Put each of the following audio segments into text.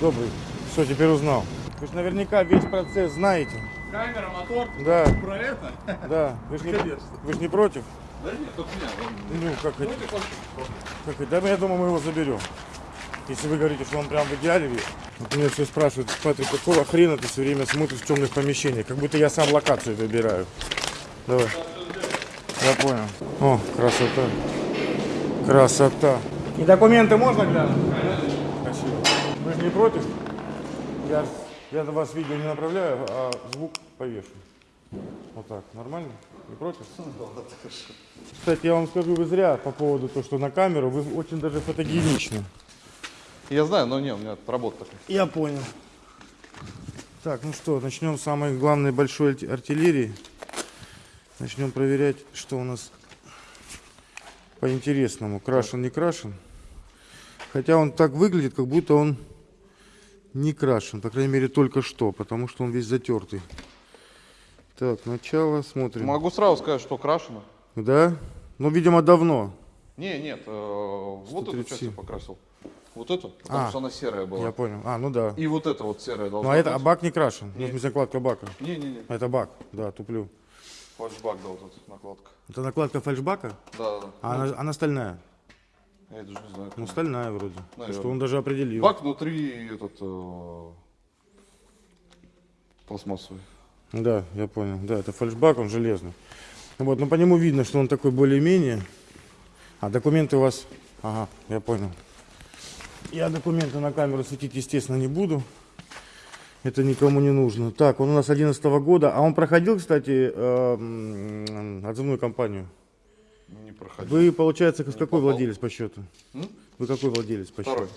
Добрый. Что, теперь узнал? Вы же наверняка весь процесс знаете. Камера, мотор, Да, про это? да. Вы же не, вы ж не против? Да нет, только меня. Ну, как это? Как это? Да, я думаю, мы его заберем. Если вы говорите, что он прям в идеале весь. Вот меня все спрашивают, Патрик, какого хрена ты все время смотришь в темных помещениях? Как будто я сам локацию выбираю. Давай. Я понял. О, красота. Красота. И документы можно глянуть? Не против? Я, я на вас видео не направляю, а звук повешу. Вот так. Нормально? Не против? Кстати, я вам скажу, вы зря по поводу того, что на камеру, вы очень даже фотогеничны. Я знаю, но не, у меня работа такая. Я понял. Так, ну что, начнем с самой главной большой арти- артиллерии. Начнем проверять, что у нас по интересному. Крашен, не крашен. Хотя он так выглядит, как будто он не крашен. По крайней мере, только что, потому что он весь затертый. Так, начало, смотрим. Могу сразу сказать, что крашено. Да? Ну, видимо, давно. Не, нет, э, вот эту часть 137. я покрасил. Вот эту, потому А, что она серая была. Я понял. А, ну да. И вот эта вот серая Ну, должна а это а быть. бак не крашен. Ну, в смысле, накладка бака. Не-не-не, Это бак, да, туплю. фальшбак, да, вот эта накладка. Это накладка фальшбака, Да, да, да. а она, она стальная. Я даже не знаю. Ну, стальная вроде. Наверно. Что он даже определил. Бак внутри этот э, пластмассовый. Да, я понял. Да, это фальшбак, он железный. Вот, но по нему видно, что он такой более-менее. А документы у вас... Ага, я понял. Я документы на камеру светить, естественно, не буду. Это никому не нужно. Так, он у нас 11 года. А он проходил, кстати, э, отзывную кампанию. Не проходил. Вы, получается, с какой попал. владелец по счету? М? Вы какой владелец по счету? Второй.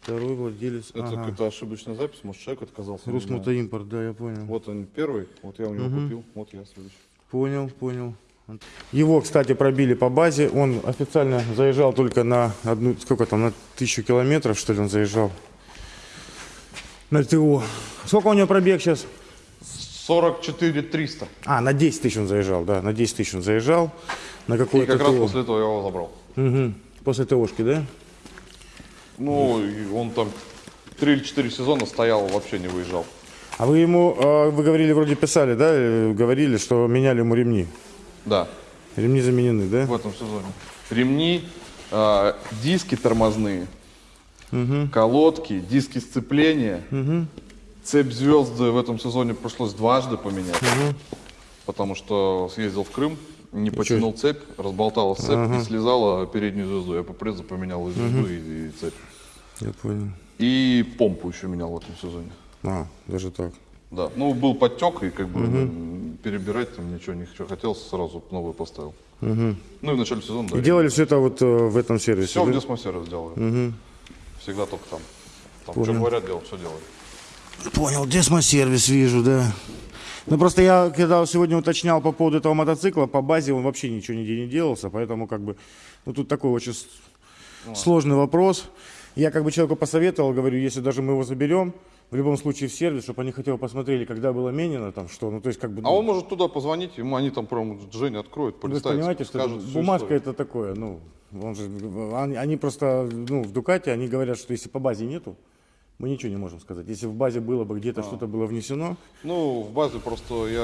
Второй владелец. Это ага. какая-то ошибочная запись, может человек отказался. Русмотоимпорт, да, я понял. Вот он первый, вот я у него купил, вот я следующий. Понял, понял. Его, кстати, пробили по базе. Он официально заезжал только на одну, сколько там, на тысячу километров, что ли, он заезжал. На ТО. Сколько у него пробег сейчас? 44 300. А, на 10 тысяч он заезжал, да, на 10 тысяч он заезжал. На И какое-то как раз после этого я его забрал. Мгм. После ТОшки, да? Ну, и он там 3 или 4 сезона стоял, вообще не выезжал. А вы ему, э, вы говорили, вроде писали, да, э, говорили, что меняли ему ремни. Да, Ремни заменены, да? в этом сезоне. Ремни, а, диски тормозные, колодки, диски сцепления. Цепь звезды в этом сезоне пришлось дважды поменять. Потому что съездил в Крым, не потянул цепь, разболталась цепь и слезала переднюю звезду. Я по презу поменял и звезду, и, и цепь. Я понял. И помпу еще менял в этом сезоне. А, даже так. Да, ну был подтек, и как бы м, перебирать там ничего не хочу. Хотелось, сразу новую поставил. Ну и в начале сезона, да. И делали все это вот э, в этом сервисе, Все да? в Десмосервис сделали. Всегда только там. Там что говорят, делал, все делали. Понял, десмосервис вижу, да. Ну просто я, когда сегодня уточнял по поводу этого мотоцикла, по базе он вообще ничего нигде не делался, поэтому как бы, ну тут такой очень с- сложный вопрос. Я как бы человеку посоветовал, говорю, если даже мы его заберем, в любом случае в сервис, чтобы они хотя бы посмотрели, когда было менено, там что, ну то есть как бы... А он может туда позвонить, ему они там прям Женя откроют, Вы полистают, понимаете, что скажут бумажка историю. это такое, ну, он же, они, они просто, ну, в Дукате, они говорят, что если по базе нету, мы ничего не можем сказать. Если в базе было бы А. где-то что-то было внесено, Ну, в базе просто я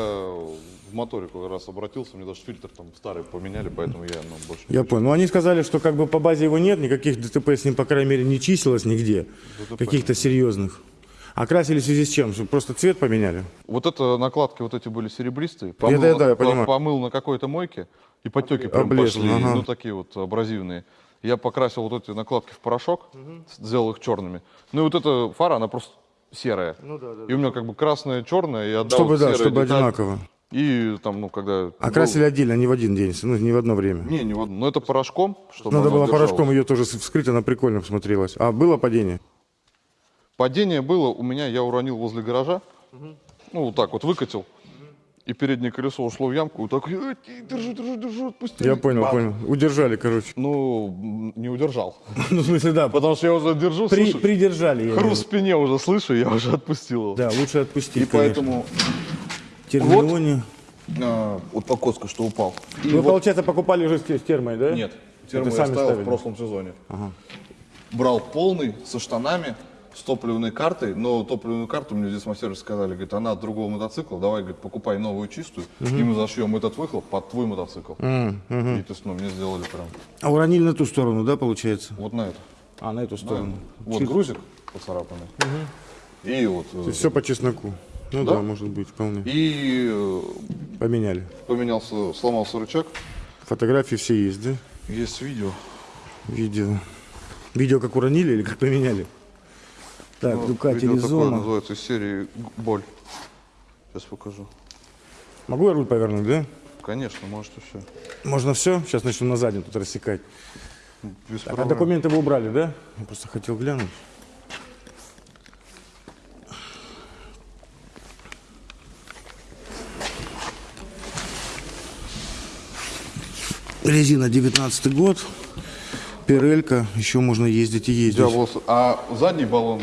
в моторе как раз обратился, мне даже фильтр там старый поменяли, поэтому я ну, больше... Я понял. Ну, они сказали, что как бы по базе его нет, никаких ДТП с ним, по крайней мере, не числилось нигде, каких-то серьезных. А красили в связи с чем? Что просто цвет поменяли? Вот это накладки вот эти были серебристые. Это да, я понимаю. помыл на какой-то мойке, и подтеки прям Облезли, пошли, ага. ну такие вот абразивные. Я покрасил вот эти накладки в порошок, сделал их черными. Ну и вот эта фара, она просто серая. Ну да, да. И у меня как бы красная, черная, и отдал Чтобы, да, серая чтобы деталь. одинаково. И там, ну, когда... А красили отдельно, не в один день, ну, не в одно время. Не, не в одну. Но это порошком, чтобы Надо было порошком ее тоже вскрыть, она прикольно смотрелась. А было падение? Падение было у меня, я уронил возле гаража. Ну, вот так вот выкатил. И переднее колесо ушло в ямку. Вот так, «Э, держу, держу, держу, отпусти. Я понял, Бам! понял. Удержали, короче. Ну, не удержал. Ну, в смысле, да, Потому что я уже держу, при- слышу, придержали. хруст в спине уже слышу, я уже отпустил его. Да, лучше отпустить, И поэтому конечно. Термионе. а, вот что упал. И Вы, вот- получается, покупали уже с, те- с термой, да? Нет, термо я ставил в прошлом сезоне. брал полный, со штанами, с топливной картой, но топливную карту мне здесь мастер сказали, говорит, она от другого мотоцикла, давай, говорит, покупай новую чистую, и мы зашьем этот выхлоп под твой мотоцикл. И то есть, ну, мне сделали прям А уронили на ту сторону, да, получается? вот на это. А, на эту сторону. Вот грузик поцарапанный. И вот. э, Все по чесноку. Ну Да. да, может быть, вполне. И э, Поменяли. поменялся, сломался рычаг. Фотографии все есть, да? Есть видео. Видео. Видео как уронили или как поменяли? Так, Ну, Дукати Ризома. называется из серии «Г- «Боль». Сейчас покажу. Могу я руль повернуть, да? Конечно, можете все. Можно все? Сейчас начну на заднем тут рассекать. Без Так, а документы вы убрали, да? Я просто хотел глянуть. Резина 19 год. Пирелька. Еще можно ездить и ездить. Диаблос. А задний баллон,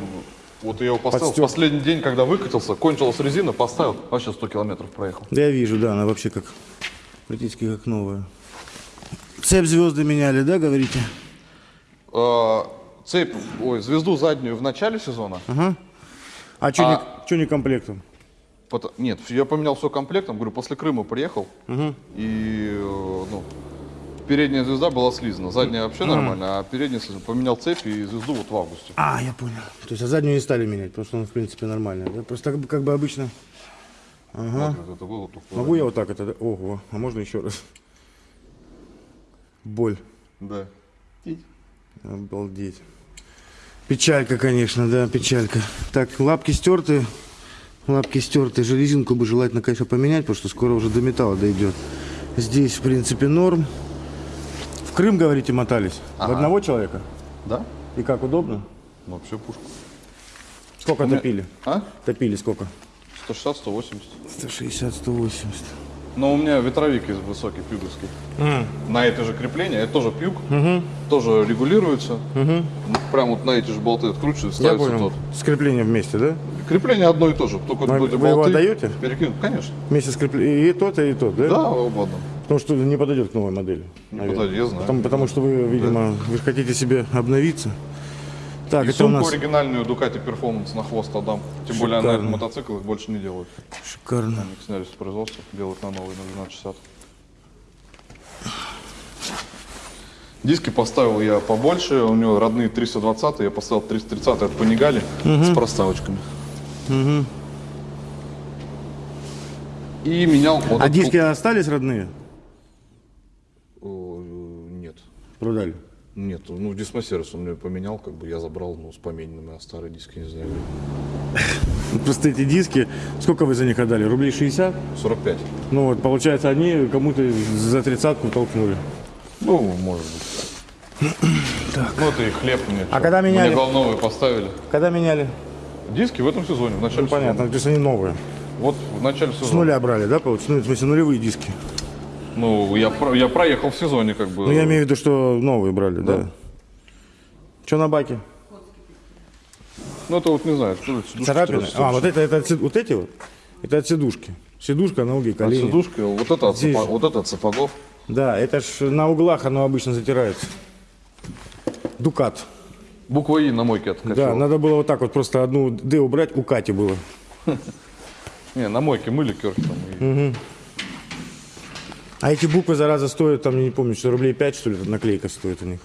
вот я его поставил в последний день, когда выкатился, кончилась резина, поставил, вообще 100 километров проехал. Да я вижу, да, она вообще как практически как новая. Цепь звезды меняли, да, говорите? А, цепь, ой, звезду заднюю в начале сезона. А что А- не, комплектом? Нет, я поменял все комплектом, говорю, после Крыма приехал, и э, ну, передняя звезда была слизана, задняя вообще нормально, а передняя слизана. Поменял цепь и звезду вот в августе. А, я понял. То есть а заднюю не стали менять, потому что он в принципе нормальный. Да? Просто как бы, как бы обычно. Вот как это было. Могу я вот так это? Ого, а можно еще раз? Боль. Да. Обалдеть. Печалька, конечно, да, печалька. Так, лапки стерты. Лапки стерты. Железинку бы желательно, конечно, поменять, потому что скоро уже до металла дойдет. Здесь, в принципе, норм. В Крым, говорите, мотались? В Ага. одного человека? Да? И как, удобно? Ну, вообще пушка. Сколько меня- топили? А? Топили сколько? 160, 180. 160, 180. Но у меня ветровик из высокий, пюговский. На это же крепление, это тоже пюг, тоже регулируется. Ну, Прям вот на эти же болты откручивается, Я ставится понял. тот. Скрепление вместе, да? Крепление одно и то же, только Вы- эти вы его отдаете? перекинут. Конечно. Вместе скрепление. И тот, и тот, да? Да, угодно. Потому что не подойдет к новой модели. Не наверное. подойдет, я знаю. Потому, потому что вы, видимо, вы же хотите себе обновиться. Так, И это у сумку нас оригинальную Ducati Performance на хвост отдам. Тем более на Шикарно. этом мотоцикл их больше не делают. шикарно. Они сняли с производства, делают на новый, на 1260. Диски поставил я побольше, у него родные 320, я поставил 330 от Panigale с проставочками. И менял вот А диски остались родные? О, Нет. Продали. Нет, ну дисмассерс он мне поменял, как бы я забрал, ну, с помененными, а старые диски, не знаю, Ну, Просто эти диски, сколько вы за них отдали? Рублей 60? 45. Ну вот, получается, они кому-то за тридцатку толкнули. Ну, может быть. Ну, это и хлеб мне. А когда меняли? Мне волновые поставили. Когда меняли? Диски в этом сезоне, в начале Ну, понятно, то есть они новые. Вот в начале С сезона. нуля брали, да, получается? Ну, в смысле, нулевые диски. Ну, я, про- я проехал в сезоне, как бы. Ну, я имею в виду, что новые брали, да. Что на баке? Ну, это вот, не знаю, что это Царапины? А, вот это, это от вот эти вот? Это от сидушки. Сидушка, ноги, От колени. сидушки, вот это от, Здесь. сапо- вот это от сапогов. Да, это ж на углах оно обычно затирается. Дукат. Буква И на мойке откатил. Да, надо было вот так вот просто одну Д убрать, у Кати было. Не, на мойке мыли керхи там. и- А эти буквы, зараза, стоят, там, я не помню, что рублей 5, что ли, наклейка стоит у них.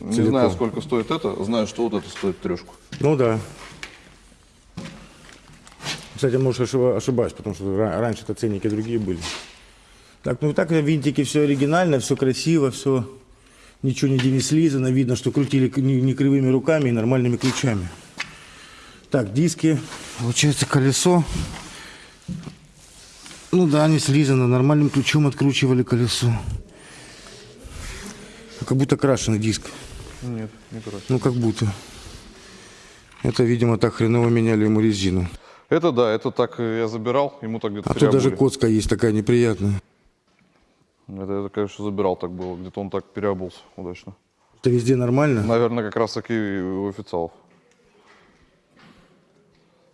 Не Целиком. знаю, сколько стоит это, знаю, что вот это стоит трешку. Ну да. Кстати, может, ошиба- ошибаюсь, потому что ра- раньше-то ценники другие были. Так, ну так винтики все оригинально, все красиво, все ничего не слизано. Видно, что крутили не кривыми руками и нормальными ключами. Так, диски. Получается колесо. Ну да, не слизано. Нормальным ключом откручивали колесо. Как будто крашеный диск. Нет, не короче. Ну, как будто. Это, видимо, так хреново меняли ему резину. Это да, это так я забирал, ему так где-то А тут даже коцка есть такая неприятная. Это, это, конечно, забирал так было, где-то он так переобулся удачно. Это везде нормально? Наверное, как раз таки у официалов.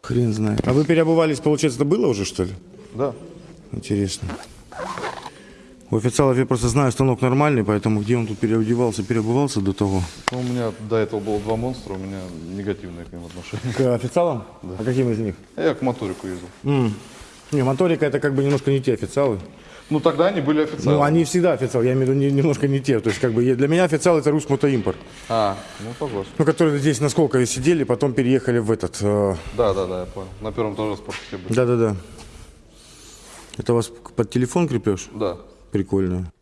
Хрен знает. А вы переобувались, получается, это было уже, что ли? Да. Интересно. У официалов я просто знаю, станок нормальный, поэтому где он тут переодевался, переобувался до того. Ну, у меня до этого было два монстра, у меня негативное к ним отношение. К официалам? А каким из них? Я к моторику ездил. М. Не, моторика это как бы немножко не те официалы. Ну, тогда они были официально. Ну, они всегда официалы, я имею в виду не- немножко не те. То есть, как бы, для меня официал это русский мотоимпорт. А, ну, согласен. Ну, которые здесь на Сколково сидели, потом переехали в этот. э, Да, да, да, я понял. На первом тоже спортске были. Да-да-да. Это у вас под телефон крепеж? Да. Прикольно.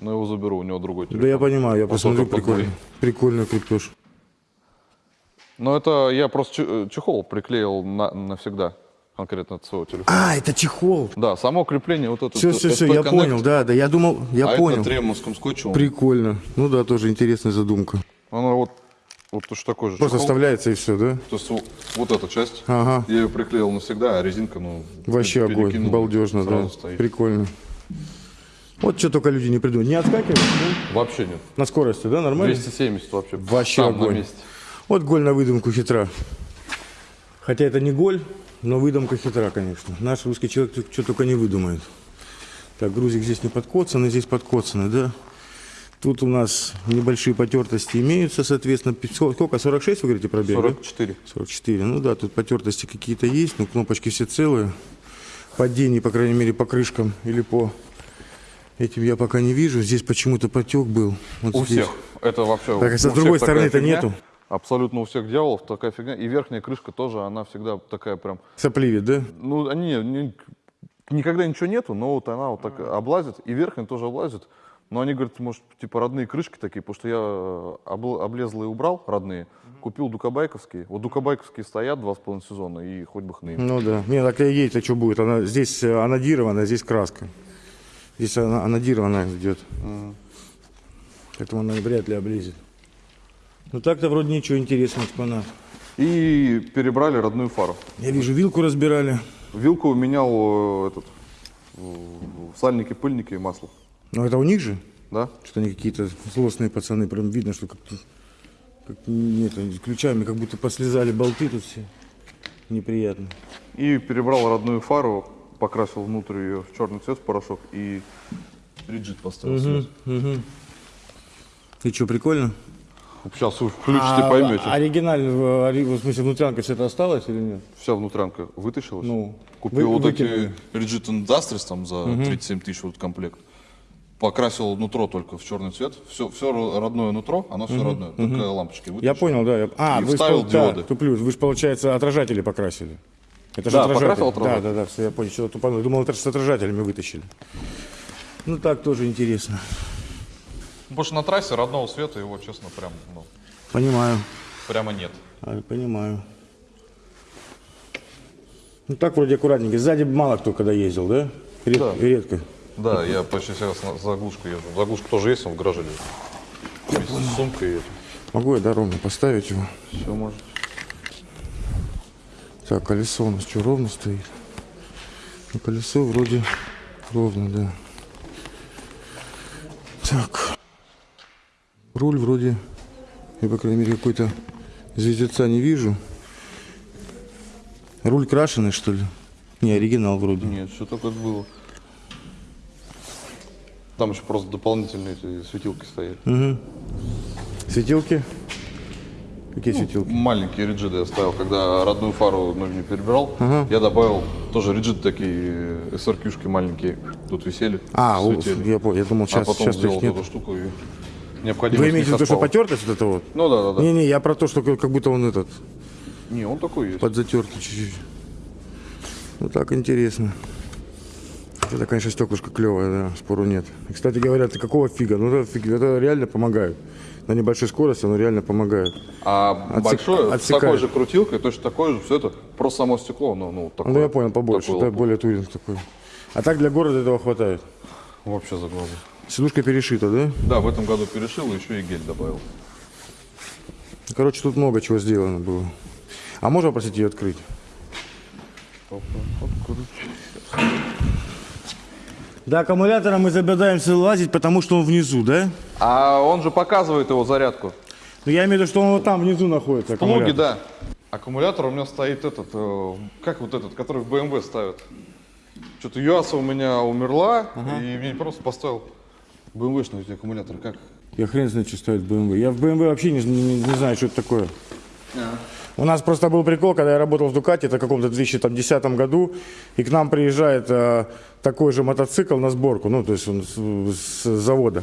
Но его заберу, у него другой телефон. Да я понимаю, я Он посмотрю, прикольно. Прикольно крепеж. Но это я просто э, чехол приклеил на, навсегда, конкретно от своего телефона. А, это чехол. Да, само крепление вот это. Все, все, все, я понял, да, да, я думал, я а понял. это тремовским скотчем. Прикольно. Ну да, тоже интересная задумка. Оно вот, вот точно такой же Просто чехол. вставляется и все, да? То есть вот, эта часть, Ага. я ее приклеил навсегда, а резинка, ну, Вообще огонь, балдежно, да. стоит. Прикольно. Вот что только люди не придумают. Не отскакивают? ну, Вообще нет. На скорости, да, нормально? 270 вообще. Вообще Там на огонь. месте. Вот голь на выдумку хитра. Хотя это не голь, но выдумка хитра, конечно. Наш русский человек что только не выдумает. Так, грузик здесь не подкоцанный, здесь подкоцанный, да? Тут у нас небольшие потертости имеются, соответственно. Сколько? 46, вы говорите, пробег? да? 44. 44. Ну да, тут потертости какие-то есть, но кнопочки все целые. Падений, по крайней мере, по крышкам или по этим я пока не вижу. Здесь почему-то потек был. Вот У здесь. всех. Это вообще Так, а у с другой стороны-то нету? Абсолютно у всех дьяволов такая фигня. И верхняя крышка тоже, она всегда такая прям... Сопливит, да? Ну, они никогда ничего нету, но вот она вот так облазит, и верхняя тоже облазит. Но они говорят, может, типа родные крышки такие, потому что я э, обл- облезлые убрал, родные, купил дукабайковские. Вот дукабайковские стоят два с половиной сезона, и хоть бы хны. Ну да. Не, так ей-то что будет? Она здесь э, анодирована, здесь краска. Здесь она анодированная идет. Поэтому она вряд ли облезет. Ну так-то вроде ничего интересного, экспонат. И перебрали родную фару. Я вижу, вилку разбирали. Вилку менял э, этот, в сальнике, пыльнике и масло. Но это у них же? Да? Что они какие-то злостные пацаны. Прям видно, что как-то как, нет, они с ключами как будто послезали болты тут все. Неприятно. И перебрал родную фару, покрасил внутрь ее в черный цвет, в порошок, и риджит поставил свет. И что, прикольно? Сейчас вы включите, поймете. оригинально, в, смысле, внутрянка все это осталось или нет? Вся внутрянка вытащилась. Ну, Купил вы- вот выкинули. эти Rigid Industries там за 37 тысяч вот комплект. Покрасил нутро только в черный цвет. Все, все родное нутро, оно все родное. Только лампочки вытащил. Я понял, да. я- А, И вы вставил спол- да, диоды. туплю. Вы же, получается, отражатели покрасили. Это же Да, отражатель. покрасил Да, отражатель. да, да, все, я понял. Что-то тупанул. Думал, это же с отражателями вытащили. Ну так тоже интересно. Потому что на трассе родного света его, честно, прям, ну, Понимаю. прямо нет. А, понимаю. Ну так вроде аккуратненько. Сзади мало кто когда ездил, да? Ред- Да. Редко. Да, я почти всегда с на- заглушкой езжу. Заглушка тоже есть, он в гараже лежит. Вместе с сумкой это. Могу я, да, ровно поставить его? Все может. Так, колесо у нас что, ровно стоит? Ну, колесо вроде ровно, да. Так. Руль вроде, я, по крайней мере, какой-то звездеца не вижу. Руль крашеный, что ли? Не, оригинал вроде. Нет, все это было. Там еще просто дополнительные светилки стоят. Светилки? Какие светилки? Маленькие риджиды я ставил, когда родную фару новенькую перебирал. Я добавил тоже риджиды такие, SRQ-шки маленькие, тут висели. А, светили. я, понял, я думал, а сейчас, потом сейчас сделал эту штуку и необходимо Вы имеете в виду, что потертость вот это вот? Ну да, да, да. Не-не, я про то, что как как будто он этот, Не, он такой есть. подзатертый чуть-чуть. Ну так интересно. Это, конечно, стеклышко клевое, да, спору нет. И, кстати говоря, это какого фига? Ну, это, фиг- это реально помогает. На небольшой скорости оно реально помогает. А Отсек- большое, с отсекает. такой же крутилкой, точно такое же, все это, просто само стекло, ну, ну такое. Ну, я понял, побольше, лопух. более туринг такой. А так для города этого хватает. Вообще за глаза. Сидушка перешита, да? Да, в этом году перешил, и еще и гель добавил. Короче, тут много чего сделано было. А можно попросить ее открыть? До аккумулятора мы забедаемся лазить, потому что он внизу, да? А он же показывает его зарядку. Ну, я имею в виду, что он вот там внизу находится. Плуги, аккумулятор. да. Аккумулятор у меня стоит этот, э, как вот этот, который в BMW ставят. Что-то Юаса у меня умерла, и мне просто поставил BMW-шный эти аккумулятор. Как? Я хрен знает, что стоит BMW. Я в BMW вообще не, не- не знаю, что это такое. У нас просто был прикол, когда я работал в Дукате, это в каком-то 2010 году, и к нам приезжает э, такой же мотоцикл на сборку, ну, то есть он с, с завода.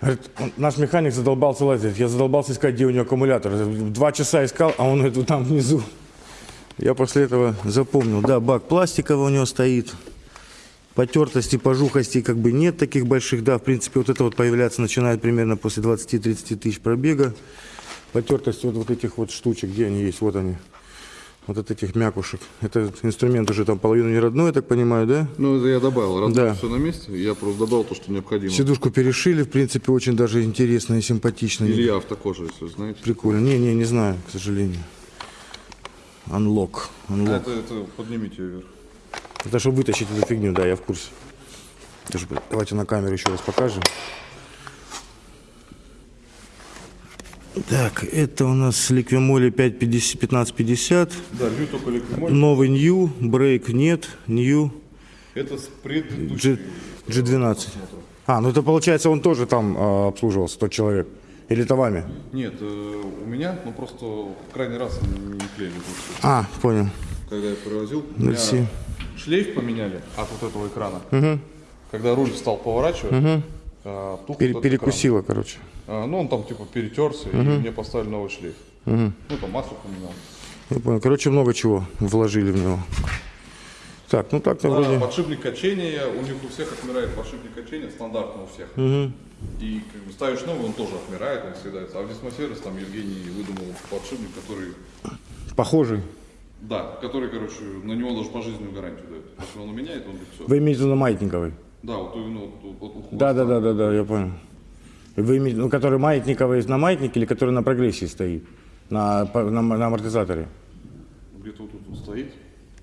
Говорит, наш механик задолбался лазить. Я задолбался искать, где у него аккумулятор. Два часа искал, а он говорит, там внизу. Я после этого запомнил. Да, бак пластиковый у него стоит. Потертости, пожухости как бы нет таких больших. Да, в принципе, вот это вот появляться начинает примерно после 20-30 тысяч пробега. Потертости вот, вот этих вот штучек, где они есть, вот они. Вот от этих мякушек. Это инструмент уже там половину не родной, я так понимаю, да? Ну, это я добавил. Раз Да. все на месте, я просто добавил то, что необходимо. Сидушку перешили, в принципе, очень даже интересно и симпатично. Илья автокожа, если вы знаете. Прикольно. Не, не, не знаю, к сожалению. Unlock. А Unlock. это, это поднимите ее вверх. Это чтобы вытащить эту фигню, да, я в курсе. Давайте на камеру еще раз покажем. Так, это у нас Liquimoli 550, 1550. Да, лью только ликвимоль. Новый New, брейк нет, New Это с предыдущей. G, G12. А, ну это получается он тоже там а, обслуживался, тот человек. Или это вами? Нет, э, у меня, ну просто в крайний раз не клеили. А, понял. Когда я привозил, шлейф поменяли от вот этого экрана. Когда руль стал поворачивать, Пере- вот этот перекусило, короче. А, ну, он там типа перетерся, и мне поставили новый шлейф. Ну, там масло поменял. Я понял. Короче, много чего вложили в него. Так, ну так-то Да, вроде... подшипник качения, у них у всех отмирает подшипник качения, стандартно у всех. И как бы ставишь новый, он тоже отмирает, он съедается. А в Дисмосервис там Евгений выдумал подшипник, который, Похожий. да, который, короче, на него даже пожизненную гарантию дает. Если он меняет, он все. Вы имеете в виду маятниковый? Да, вот именно вот, вот, вот у. Да, да, да, да, да, я понял. Вы ну, который маятниковый на маятнике или который на прогрессии стоит? На, на, на амортизаторе? Где-то вот тут вот стоит.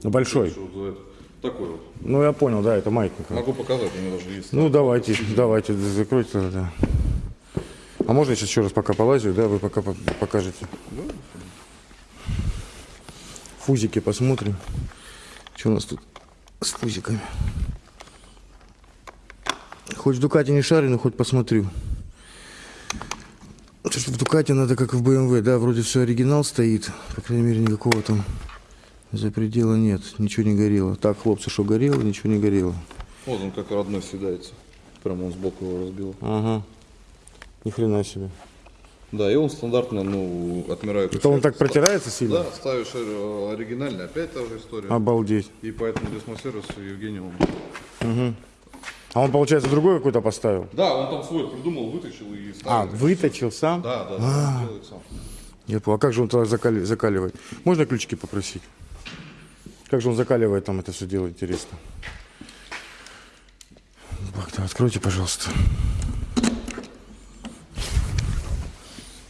Ну, большой. Вот. Такой вот. Ну, я понял, да, это маятниковый. Могу показать, у меня даже есть. Ну, давайте, давайте, закройте тогда. А можно я сейчас еще раз пока полазю, да, вы пока по- покажете? Фузики посмотрим. Что у нас тут с фузиками? Хоть в Дукате не шарю, но хоть посмотрю. Что в Дукате надо как в BMW, да, вроде все оригинал стоит. По крайней мере, никакого там за предела нет, ничего не горело. Так, хлопцы, что горело, ничего не горело. Вот он как родной съедается. Прямо он сбоку его разбил. Ага. Ни хрена себе. Да, и он стандартно, ну, отмирает. Это он так протирается сильно? Да, ставишь э, оригинальный, опять та же история. Обалдеть. И поэтому Дисмосервису Евгений он... А он, получается, другой какой-то поставил? Да, он там свой придумал, вытащил и А, ставит. выточил сам? Да, да, да, он делает сам. Я понял. А как же он тогда закали- закаливает? Можно ключики попросить? Как же он закаливает там это все дело, интересно? Бак, да, откройте, пожалуйста.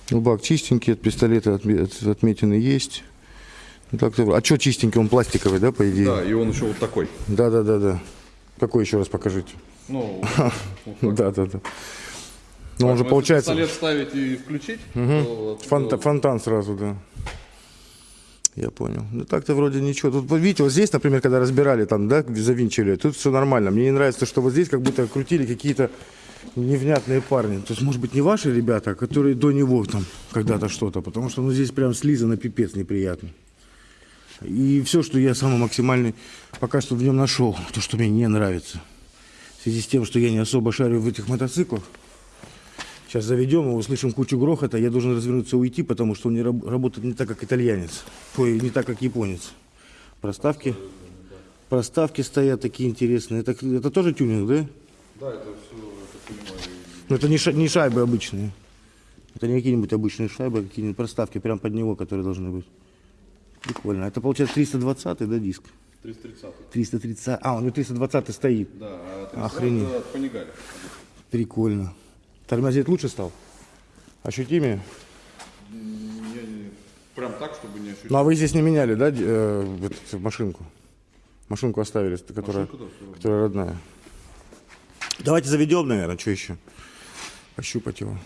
Ну, бак чистенький, от пистолета отме- от- отметины есть. Ну, так-то- а что чистенький? Он пластиковый, да, по идее? Да, и он еще вот такой. Да, да, да, да. Какой еще раз покажите? Ну, Да, да, да. Ну, он же Поэтому получается Если пистолет ставить и включить, то, фонта- то- фонтан сразу, да. Я понял. Ну так-то вроде ничего. Тут, видите, вот здесь, например, когда разбирали, там, да, завинчивали, тут все нормально. Мне не нравится, то, что вот здесь как будто крутили какие-то невнятные парни. То есть, может быть, не ваши ребята, а которые до него там когда-то что-то. Потому что, ну, здесь прям слизано пипец неприятно. И все, что я самый максимальный пока что в нем нашел, то, что мне не нравится. Связи с тем, что я не особо шарю в этих мотоциклах, Сейчас заведем его, услышим кучу грохота, я должен развернуться и уйти, потому что он не раб- работает не так, как итальянец, ой, не так, как японец. Проставки, проставки стоят такие интересные. Это, это тоже тюнинг, да? Да, это все, понимаю. Но это не, ша- не шайбы обычные. Это не какие-нибудь обычные шайбы, а какие-нибудь проставки прям под него, которые должны быть. Прикольно. Это получается 320 да, диск? 330. 330. А, у него 320 стоит. Да, а 330 Охренеть. Прикольно. Тормозить лучше стал? Ощутимее? Я не- Прям так, чтобы не ощущать. Ну а вы здесь не меняли, да, э, эту машинку? Машинку оставили, которая, Машинку, да, всё которая родная. Давайте заведем, наверное, что еще? Пощупать его.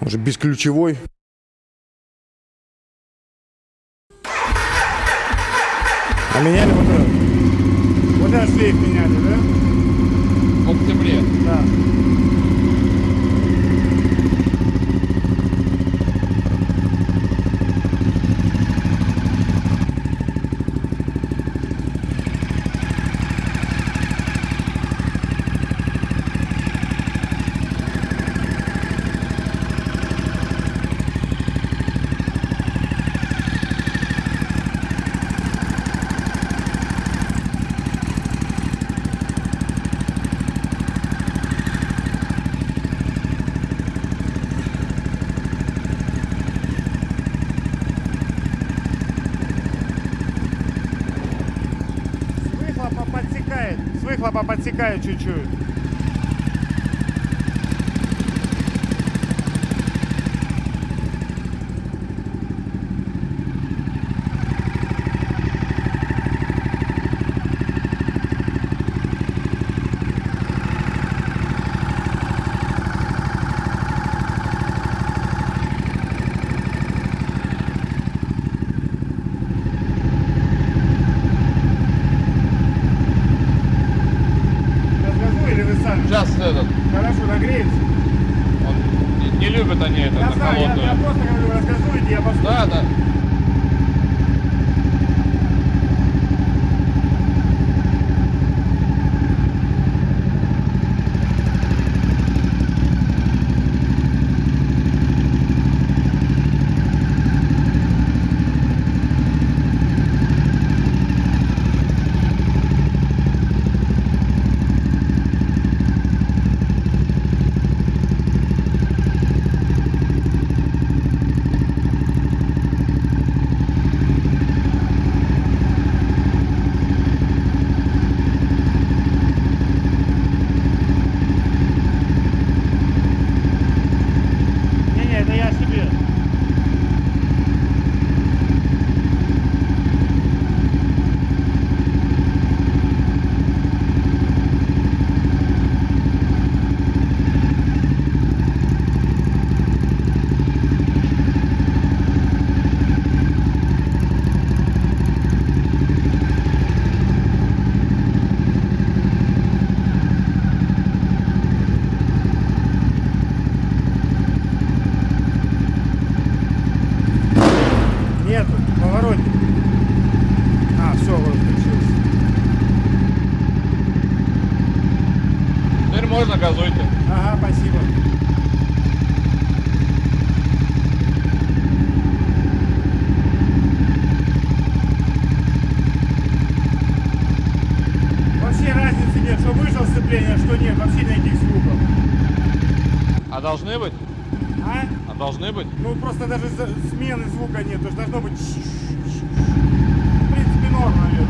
Он же бесключевой. А меняли вот этот? Вот этот шлейф меняли, да? В октябре. Да. С выхлопа подсекает. С подсекает чуть-чуть. Газуйте. Ага, спасибо. Вообще разницы нет, что вышло сцепление, что нет, вообще никаких звуков. А должны быть? А? А должны быть? Ну просто даже смены звука нет, то есть должно быть. В принципе, норм, наверное.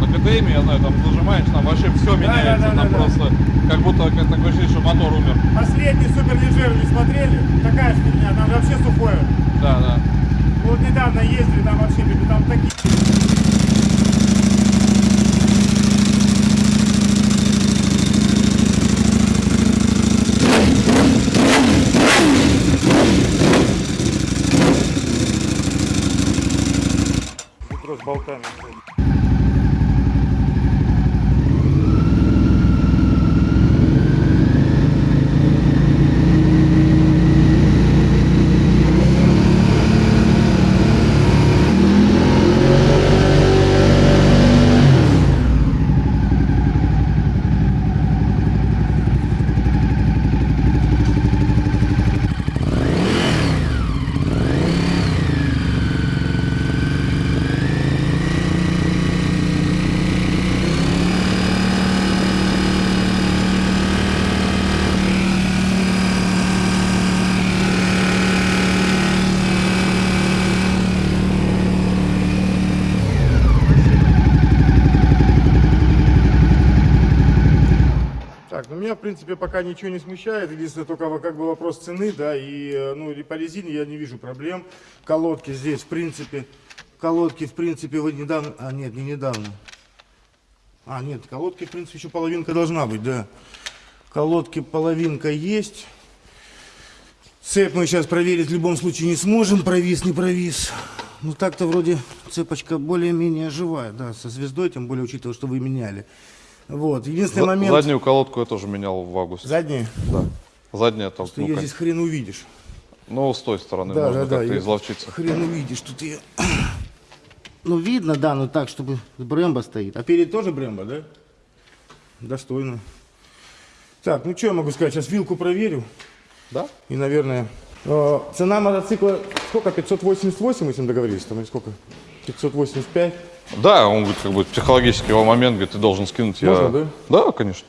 На КТМ, я знаю, там зажимаешь, там вообще все меняется. да, там да, да. просто как будто как такое ощущение, что мотор умер. Последний суперлежер не смотрели? Такая фигня, там вообще сухое. Да, да. Вот недавно ездили, там вообще там такие. С болтами. Так, ну меня, в принципе, пока ничего не смущает. Единственное, только как бы вопрос цены, да, и, э, ну, и по резине я не вижу проблем. Колодки здесь, в принципе, колодки, в принципе, вот недавно, а, нет, не недавно. А, нет, колодки, в принципе, еще половинка должна быть, да. Колодки половинка есть. Цепь мы сейчас проверить в любом случае не сможем, провис, не провис. Ну так-то вроде цепочка более-менее живая, да, со звездой, тем более учитывая, что вы меняли. Вот, единственный За- момент... Заднюю колодку я тоже менял в августе. Задние? Да. Задняя там, Что ну, ее здесь хрен увидишь. ну, с той стороны Да, можно да, да. как-то её изловчиться. Хрен увидишь, тут ее... Ну, видно, да, но так, чтобы Брэмбо стоит. А перед тоже Брэмбо, да? Достойно. Так, ну что я могу сказать? Сейчас вилку проверю. Да? И, наверное, э, цена мотоцикла сколько? 588 мы с ним договорились? Там или сколько? 585? Да, он говорит, как бы психологический его момент, говорит, ты должен скинуть. я- Можно, да? Да, конечно.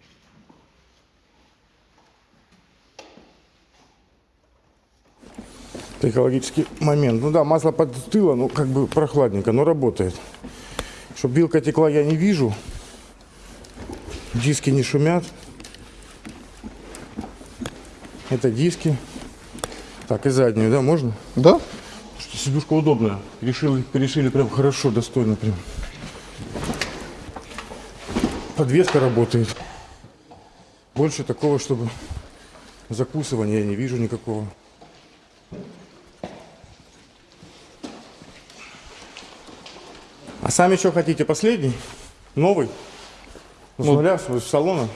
Психологический момент. Ну да, масло подстыло, ну как бы прохладненько, но работает. Чтоб вилка текла, я не вижу. Диски не шумят. Это диски. Так, и заднюю, да, можно? Да? Сидушка удобная. Решили, решили прям хорошо, достойно прям. Подвеска работает. Больше такого, чтобы закусывания я не вижу никакого. А сами что хотите? Последний? Новый? Ну, с нуля, с с салона?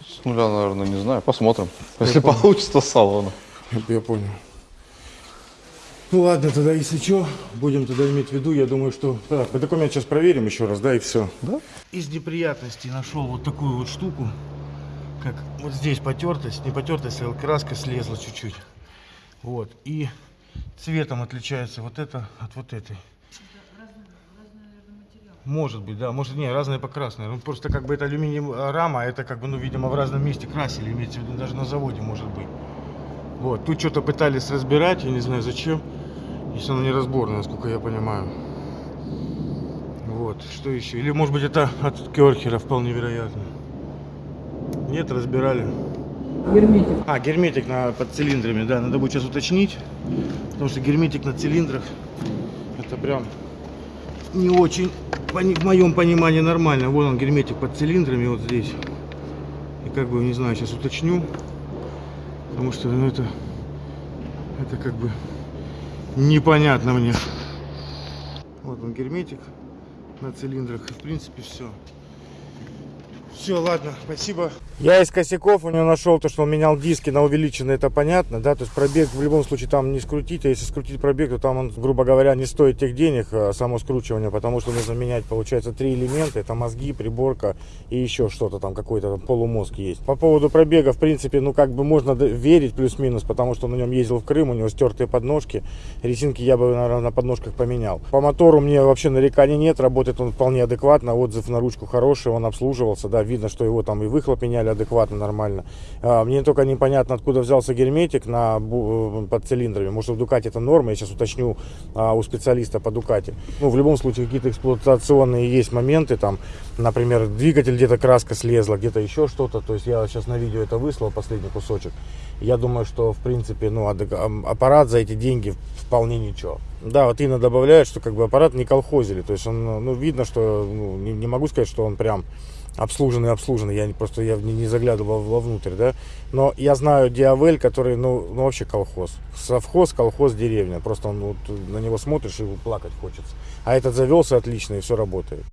С нуля, наверное, не знаю. Посмотрим. Если получится с салона. Это я понял. Ну ладно, тогда если что, будем тогда иметь в виду, я думаю, что... Так, мы документ сейчас проверим еще раз, да, и все. Да? Из неприятностей нашел вот такую вот штуку, как вот здесь потертость, не потертость, а краска слезла чуть-чуть. Вот, и цветом отличается вот это от вот этой. Может быть, да, может, не, разные покрасные. Ну, просто как бы это алюминиевая рама, а это как бы, ну, видимо, в разном месте красили, имеется в виду, даже на заводе может быть. Вот, тут что-то пытались разбирать, я не знаю зачем. Если оно неразборное, насколько я понимаю. Вот, что еще? Или может быть это от Керхера, вполне вероятно. Нет, разбирали. Герметик. А, герметик на, под цилиндрами, да, надо будет сейчас уточнить. Потому что герметик на цилиндрах, это прям не очень, в моем понимании, нормально. Вот он, герметик под цилиндрами, вот здесь. И как бы, не знаю, сейчас уточню. Потому что, ну, это, это как бы непонятно мне. Вот он, герметик на цилиндрах. И, в принципе, все. Все, ладно, спасибо. Я из косяков у него нашел то, что он менял диски на увеличенные, это понятно, да, то есть пробег в любом случае там не скрутить, а если скрутить пробег, то там он, грубо говоря, не стоит тех денег, а само скручивание, потому что нужно менять, получается, три элемента, это мозги, приборка и еще что-то там, какой-то полумозг есть. По поводу пробега, в принципе, ну как бы можно верить плюс-минус, потому что на нем ездил в Крым, у него стертые подножки, резинки я бы, наверное, на подножках поменял. По мотору мне вообще нареканий нет, работает он вполне адекватно, отзыв на ручку хороший, он обслуживался, да, видно, что его там и выхлоп меняли адекватно, нормально. А, мне только непонятно, откуда взялся герметик на, бу- под цилиндрами. Может, в Дукате это норма, я сейчас уточню а, у специалиста по Дукате. Ну, в любом случае, какие-то эксплуатационные есть моменты, там, например, двигатель где-то краска слезла, где-то еще что-то. То есть я сейчас на видео это выслал, последний кусочек. Я думаю, что, в принципе, ну, аппарат за эти деньги вполне ничего. Да, вот Инна добавляет, что как бы аппарат не колхозили. То есть он, ну, видно, что, ну, не, не могу сказать, что он прям обслуженный, обслуженный. Я не, просто я не, не заглядывал вовнутрь, да. Но я знаю Диавель, который, ну, ну, вообще колхоз. Совхоз, колхоз, деревня. Просто он, вот, на него смотришь и плакать хочется. А этот завелся отлично и все работает.